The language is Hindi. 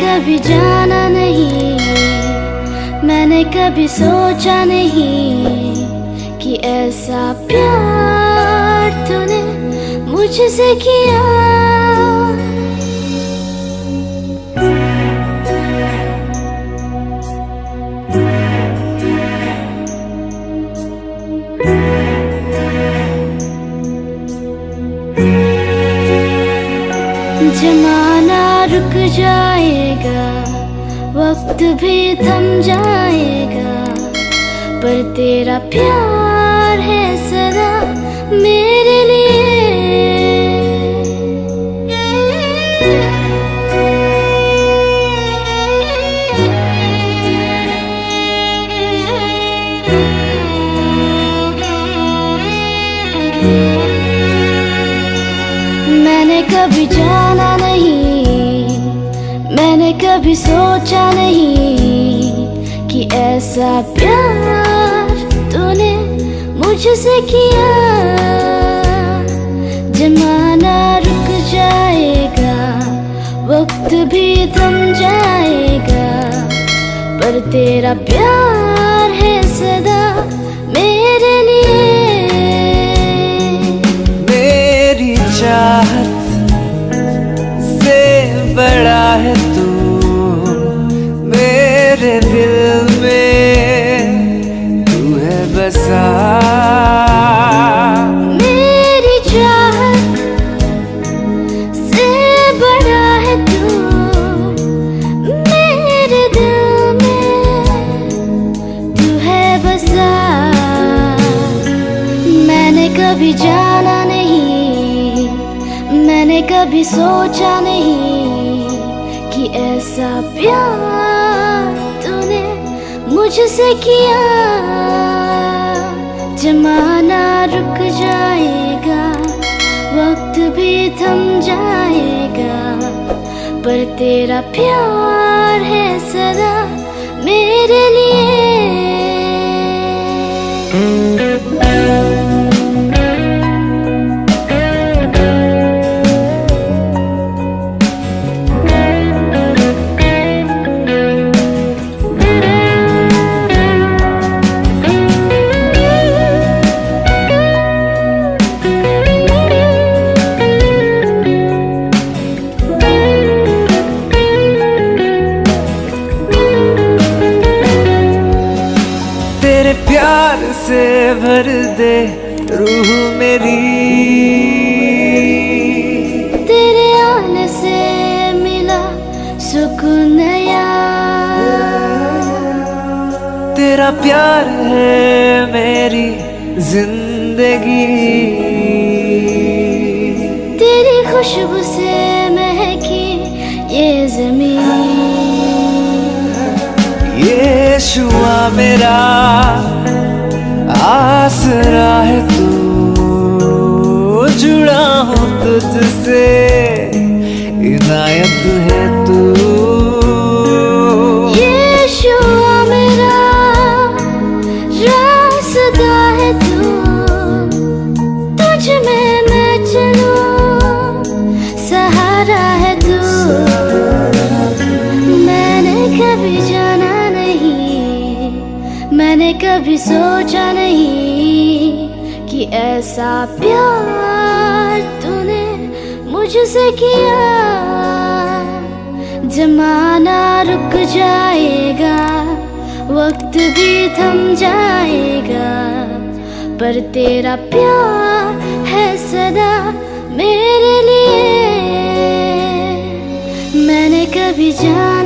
कभी जाना नहीं। मैंने कभी सोचा नहीं कि ऐसा प्यार तूने मुझसे किया। जमाना रुक जाएगा वक्त भी थम जाएगा पर तेरा प्यार है सदा मेरे लिए। मैंने कभी जाना नहीं, मैंने कभी सोचा नहीं कि ऐसा प्यार तूने मुझसे किया। जमाना रुक जाएगा, वक्त भी थम जाएगा, पर तेरा प्यार है सदा मेरे लिए। मेरी चाहत जाना नहीं। मैंने कभी सोचा नहीं कि ऐसा प्यार तूने मुझसे किया। जमाना रुक जाएगा, वक्त भी थम जाएगा, पर तेरा प्यार है सदा मेरे लिए। भर दे रूह मेरी। तेरे आने से मिला सुकून नया। तेरा प्यार है मेरी ज़िंदगी। तेरी खुशबू से महकी ये ज़मीन। ये शुआ मेरा। तुझसे, इनायत है तू। यीशुआ मेरा रास्ता है तू। तुझ में मैं चलूँ, सहारा है तू। मैंने कभी जाना नहीं, मैंने कभी सोचा नहीं कि ऐसा प्यार मुझसे किया जमाना रुक जाएगा, वक्त भी थम जाएगा, पर तेरा प्यार है सदा मेरे लिए। मैंने कभी जाना